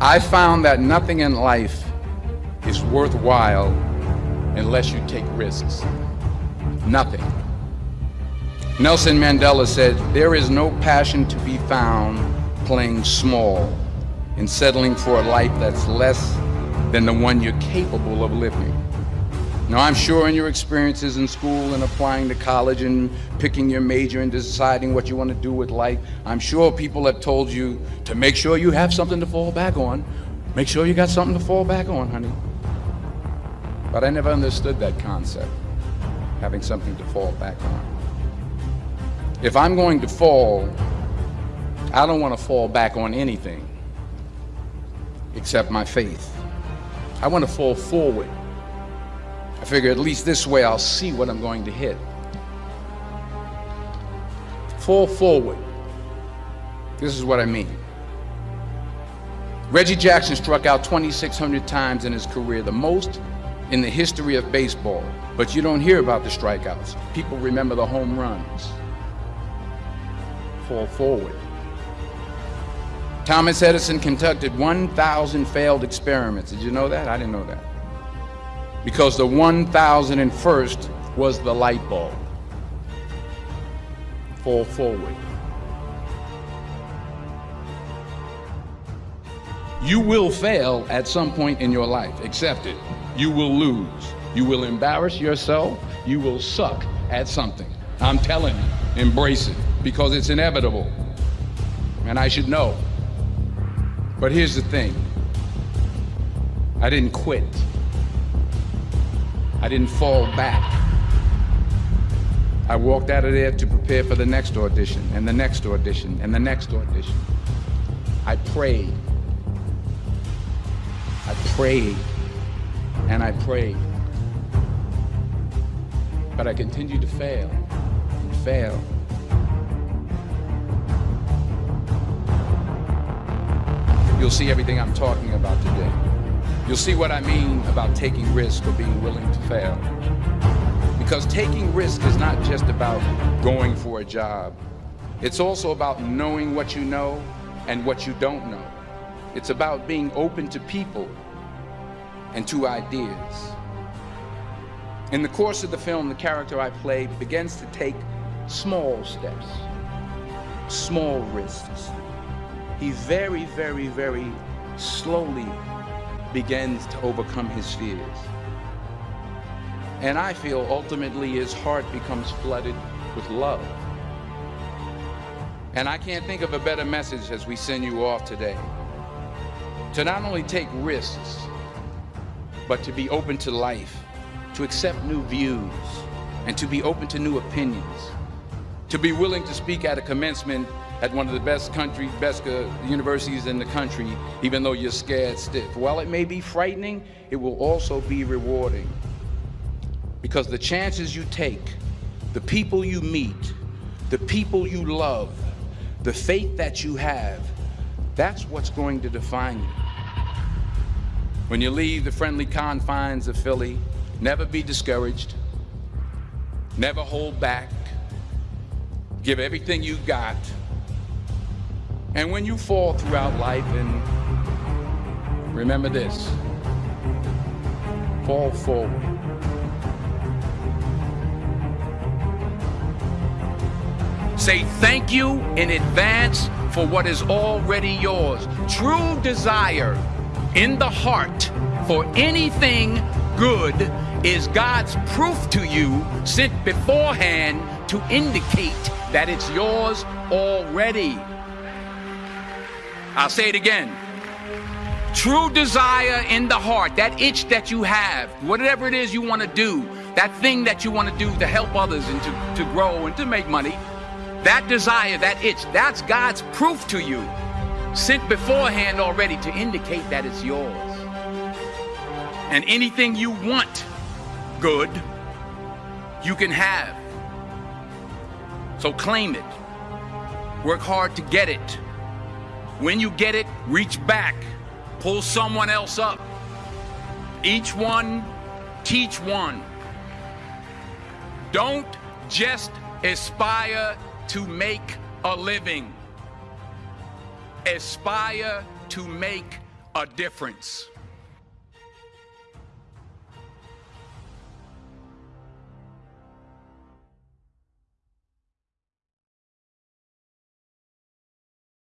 I found that nothing in life is worthwhile unless you take risks. Nothing. Nelson Mandela said, there is no passion to be found playing small and settling for a life that's less than the one you're capable of living. Now, I'm sure in your experiences in school and applying to college and picking your major and deciding what you want to do with life, I'm sure people have told you to make sure you have something to fall back on. Make sure you got something to fall back on, honey. But I never understood that concept, having something to fall back on. If I'm going to fall, I don't want to fall back on anything except my faith. I want to fall forward. Figure at least this way I'll see what I'm going to hit. Fall forward. This is what I mean. Reggie Jackson struck out 2,600 times in his career, the most in the history of baseball. But you don't hear about the strikeouts. People remember the home runs fall forward. Thomas Edison conducted 1,000 failed experiments. Did you know that? I didn't know that. Because the 1,001st was the light bulb. Fall forward. You will fail at some point in your life. Accept it. You will lose. You will embarrass yourself. You will suck at something. I'm telling you, embrace it because it's inevitable. And I should know. But here's the thing. I didn't quit. I didn't fall back. I walked out of there to prepare for the next audition and the next audition and the next audition. I prayed. I prayed and I prayed. But I continued to fail and fail you'll see everything I'm talking about today. You'll see what I mean about taking risk or being willing to fail. Because taking risk is not just about going for a job. It's also about knowing what you know and what you don't know. It's about being open to people and to ideas. In the course of the film, the character I play begins to take small steps, small risks, he very, very, very slowly begins to overcome his fears. And I feel ultimately his heart becomes flooded with love. And I can't think of a better message as we send you off today. To not only take risks, but to be open to life, to accept new views, and to be open to new opinions, to be willing to speak at a commencement at one of the best country, best uh, universities in the country, even though you're scared stiff. While it may be frightening, it will also be rewarding. Because the chances you take, the people you meet, the people you love, the faith that you have, that's what's going to define you. When you leave the friendly confines of Philly, never be discouraged, never hold back, give everything you've got, and when you fall throughout life, and remember this, fall forward. Say thank you in advance for what is already yours. True desire in the heart for anything good is God's proof to you sent beforehand to indicate that it's yours already. I'll say it again. True desire in the heart, that itch that you have, whatever it is you want to do, that thing that you want to do to help others and to, to grow and to make money, that desire, that itch, that's God's proof to you, sent beforehand already to indicate that it's yours. And anything you want good, you can have. So claim it. Work hard to get it. When you get it, reach back, pull someone else up. Each one, teach one. Don't just aspire to make a living. Aspire to make a difference.